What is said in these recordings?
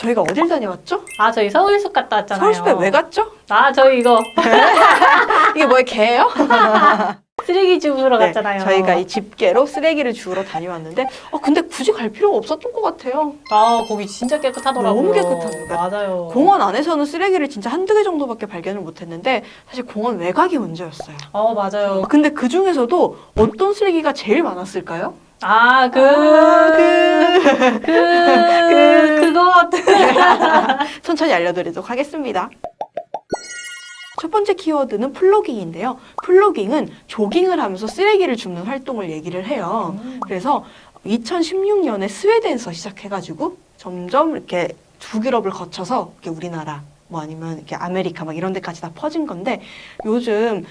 저희가 어딜 다녀왔죠? 아 저희 서울숲 갔다 왔잖아요. 서울숲에 왜 갔죠? 아 저희 이거 이게 뭐예요? 개예요? 쓰레기 주우러 네, 갔잖아요. 저희가 이 집게로 쓰레기를 주우러 다녀왔는데 어, 근데 굳이 갈 필요가 없었던 것 같아요. 아 거기 진짜 깨끗하더라고요. 너무 깨끗합니다. 맞아요. 공원 안에서는 쓰레기를 진짜 한두 개 정도밖에 발견을 못했는데 사실 공원 외곽이 문제였어요. 어 맞아요. 근데 그 중에서도 어떤 쓰레기가 제일 많았을까요? 아 그 아, 그, 그, 그거 천천히 알려드리도록 하겠습니다. 첫 번째 키워드는 플로깅인데요. 플로깅은 조깅을 하면서 쓰레기를 줍는 활동을 얘기를 해요. 그래서 2016년에 스웨덴에서 시작해가지고 점점 이렇게 북유럽을 거쳐서 이렇게 우리나라 뭐 아니면 이렇게 아메리카 막 이런 데까지 다 퍼진 건데 요즘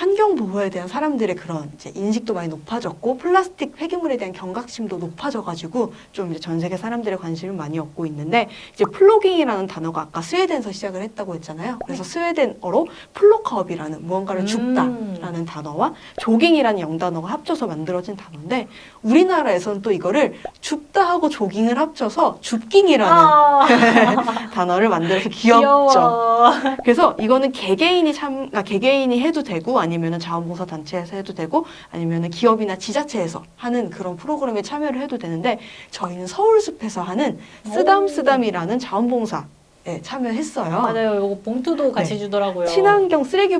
환경 보호에 대한 사람들의 그런 이제 인식도 많이 높아졌고 플라스틱 폐기물에 대한 경각심도 높아져가지고 좀 이제 전 세계 사람들의 관심을 많이 얻고 있는데 이제 플로깅이라는 단어가 아까 스웨덴에서 시작을 했다고 했잖아요. 그래서 스웨덴어로 plocka upp이라는 무언가를 음. 줍다라는 단어와 조깅이라는 영단어가 합쳐서 만들어진 단어인데 우리나라에서는 또 이거를 줍다 하고 조깅을 합쳐서 줍깅이라는 아, 단어를 만들어서 귀엽죠. 귀여워. 그래서 이거는 개개인이 참, 아, 개개인이 해도 되고 아니 면은 자원봉사 단체에서 해도 되고 아니면은 기업이나 지자체에서 하는 그런 프로그램에 참여를 해도 되는데 저희는 서울숲에서 하는 쓰담쓰담이라는 자원봉사 에 참여했어요. 맞아요. 요거 봉투도 같이 네. 주더라고요. 친환경 쓰레기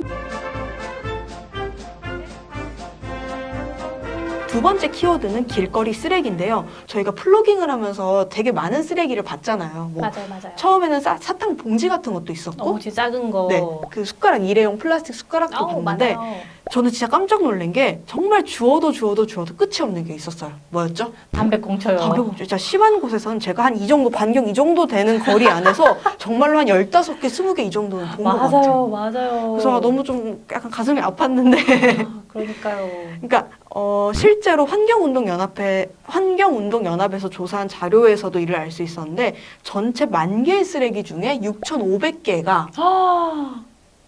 두 번째 키워드는 길거리 쓰레기인데요. 저희가 플로깅을 하면서 되게 많은 쓰레기를 봤잖아요. 뭐 맞아요, 맞아요. 처음에는 사, 사탕 봉지 같은 것도 있었고 어, 진짜 작은 거. 네, 그 숟가락 일회용 플라스틱 숟가락도 아우, 봤는데 맞아요. 저는 진짜 깜짝 놀란 게 정말 주워도 주워도 주워도 끝이 없는 게 있었어요. 뭐였죠? 담배꽁초요. 담배꽁초. 진짜 심한 곳에서는 제가 한 이 정도 반경 이 정도 되는 거리 안에서 정말로 한 15개, 20개 이 정도는 본 것 같아요. 맞아요, 맞아요. 그래서 너무 좀 약간 가슴이 아팠는데 아, 그러니까요. 그러니까 어, 실제로 환경운동연합회 환경운동연합에서 조사한 자료에서도 이를 알 수 있었는데 전체 만 개의 쓰레기 중에 6,500개가 아,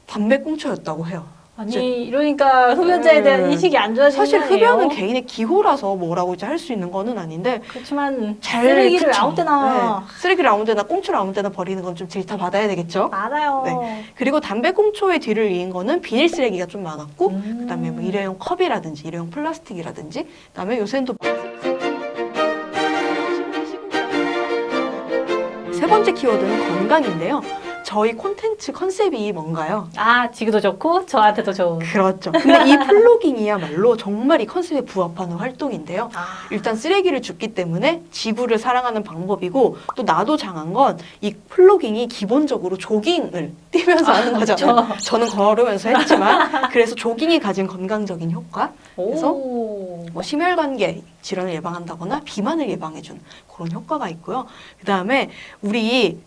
담배 꽁초였다고 해요. 아니 이러니까 흡연자에 대한 음. 인식이 안 좋아지는 사실? 흡연은 개인의 기호라서 뭐라고 이제 할 수 있는 거는 아닌데 그렇지만 잘 쓰레기를 그쵸. 아무 때나 네. 쓰레기를 아무 데나 꽁초를 아무 데나 버리는 건 좀 질타 받아야 되겠죠. 맞아요. 네. 그리고 담배 꽁초의 뒤를 이은 거는 비닐 쓰레기가 좀 많았고 음. 그다음에 뭐 일회용 컵이라든지 일회용 플라스틱이라든지 그다음에 요새는 또 세 번째 키워드는 건강인데요. 저희 콘텐츠 컨셉이 뭔가요? 아 지구도 좋고 저한테도 좋은. 그렇죠. 근데 이 plogging이야말로 정말 이 컨셉에 부합하는 활동인데요. 아, 일단 쓰레기를 줍기 때문에 지구를 사랑하는 방법이고 또 나도 좋은 건 이 plogging이 기본적으로 조깅을 뛰면서 하는 거잖아요. 그쵸. 저는 걸으면서 했지만 그래서 조깅이 가진 건강적인 효과 그래서 오. 뭐 심혈관계 질환을 예방한다거나 비만을 예방해주는 그런 효과가 있고요. 그 다음에 우리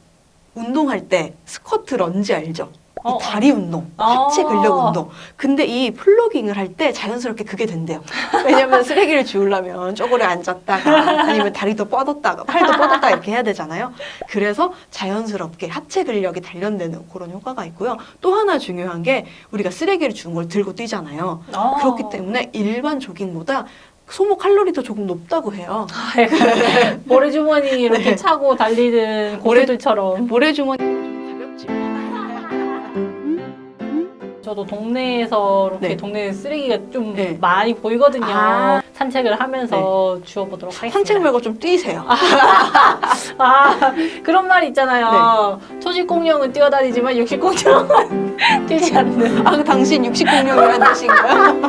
운동할 때 스쿼트 런지 알죠? 이 어, 어. 다리 운동, 하체 아. 근력 운동. 근데 이 플로깅을 할 때 자연스럽게 그게 된대요. 왜냐면 쓰레기를 주우려면 쪼그려 앉았다가 아니면 다리도 뻗었다가 팔도 뻗었다가 이렇게 해야 되잖아요. 그래서 자연스럽게 하체 근력이 단련되는 그런 효과가 있고요. 또 하나 중요한 게 우리가 쓰레기를 주는 걸 들고 뛰잖아요. 아. 그렇기 때문에 일반 조깅보다 소모 칼로리도 조금 높다고 해요. 아, 약간 모래주머니 이렇게 네. 차고 달리는 고수들처럼 모래주머니 좀 가볍지. 저도 동네에서 이렇게 네. 동네 쓰레기가 좀 네. 많이 보이거든요. 아. 산책을 하면서 주워보도록 하겠습니다. 산책 말고 좀 뛰세요. 아 그런 말 있잖아요. 네. 초식 공룡은 뛰어다니지만 육식 공룡은 뛰지 않는. 아, 그 당신 육식공룡이라는 뜻인가요?